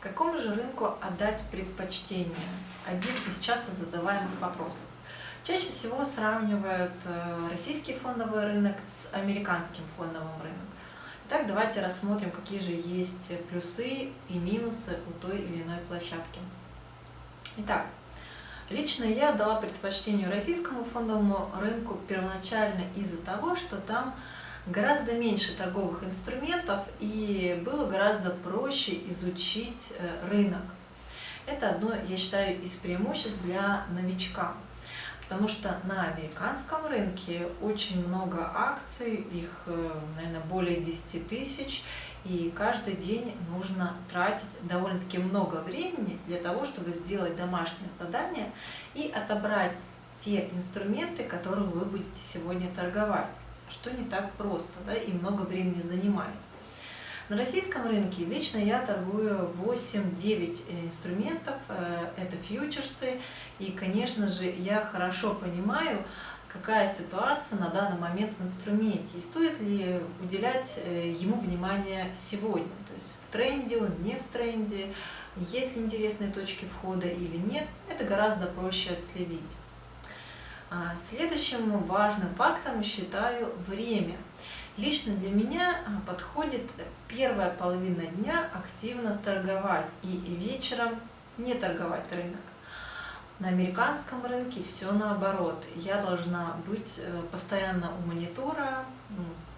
Какому же рынку отдать предпочтение? Один из часто задаваемых вопросов. Чаще всего сравнивают э, российский фондовый рынок с американским фондовым рынком. Итак, давайте рассмотрим, какие же есть плюсы и минусы у той или иной площадки. Итак, лично я дала предпочтение российскому фондовому рынку первоначально из-за того, что там гораздо меньше торговых инструментов и было гораздо проще изучить э, рынок. Это одно, я считаю, из преимуществ для новичка. Потому что на американском рынке очень много акций, их, э, наверное, более 10 тысяч, и каждый день нужно тратить довольно-таки много времени для того, чтобы сделать домашнее задание и отобрать те инструменты, которые вы будете сегодня торговать что не так просто да, и много времени занимает. На российском рынке лично я торгую 8-9 инструментов, э, это фьючерсы, и, конечно же, я хорошо понимаю, какая ситуация на данный момент в инструменте, и стоит ли уделять э, ему внимание сегодня, то есть в тренде он, не в тренде, есть ли интересные точки входа или нет, это гораздо проще отследить. А, следующим важным фактором считаю время. Лично для меня а, подходит первая половина дня активно торговать и вечером не торговать рынок. На американском рынке все наоборот. Я должна быть э, постоянно у монитора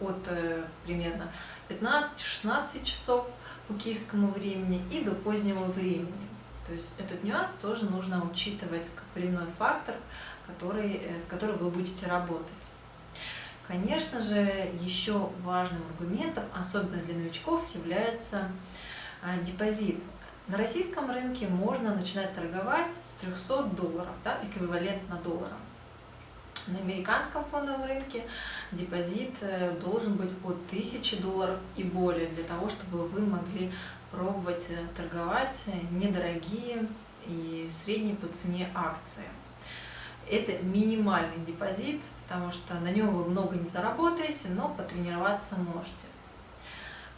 от э, примерно 15-16 часов по киевскому времени и до позднего времени. То есть этот нюанс тоже нужно учитывать как временной фактор, который, э, в который вы будете работать. Конечно же, еще важным аргументом, особенно для новичков, является а, депозит. На российском рынке можно начинать торговать с 300 долларов, да, эквивалентно долларам. На американском фондовом рынке депозит э, должен быть от 1000 долларов и более, для того, чтобы вы могли пробовать э, торговать недорогие и средние по цене акции. Это минимальный депозит, потому что на нем вы много не заработаете, но потренироваться можете.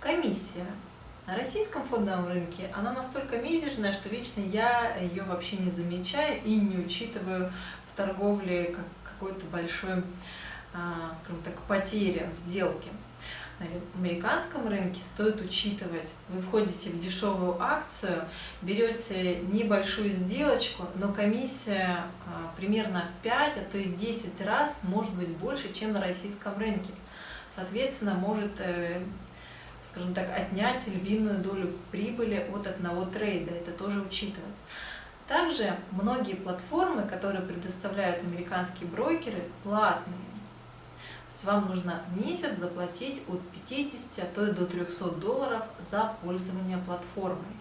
Комиссия. На российском фондовом рынке она настолько мизерная, что лично я ее вообще не замечаю и не учитываю в торговле как какой-то большой, а, скажем так, потери в сделке на американском рынке стоит учитывать. Вы входите в дешевую акцию, берете небольшую сделочку, но комиссия а, примерно в 5, а то и 10 раз может быть больше, чем на российском рынке. Соответственно, может, э, скажем так, отнять львиную долю прибыли от одного трейда. Это тоже учитывать. Также многие платформы, которые предоставляют американские брокеры, платные есть вам нужно месяц заплатить от 50, а то и до 300 долларов за пользование платформой,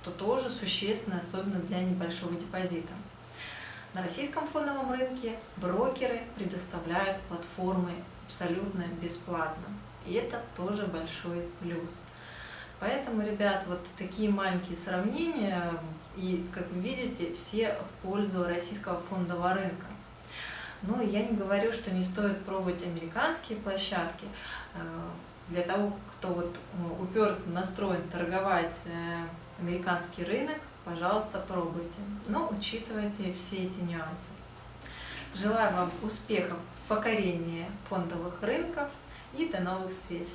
что тоже существенно, особенно для небольшого депозита. На российском фондовом рынке брокеры предоставляют платформы абсолютно бесплатно. И это тоже большой плюс. Поэтому, ребят, вот такие маленькие сравнения, и, как вы видите, все в пользу российского фондового рынка. Но я не говорю, что не стоит пробовать американские площадки. Э, для того, кто вот э, упер настроен торговать э, американский рынок, пожалуйста, пробуйте. Но учитывайте все эти нюансы. Желаю вам успехов в покорении фондовых рынков и до новых встреч!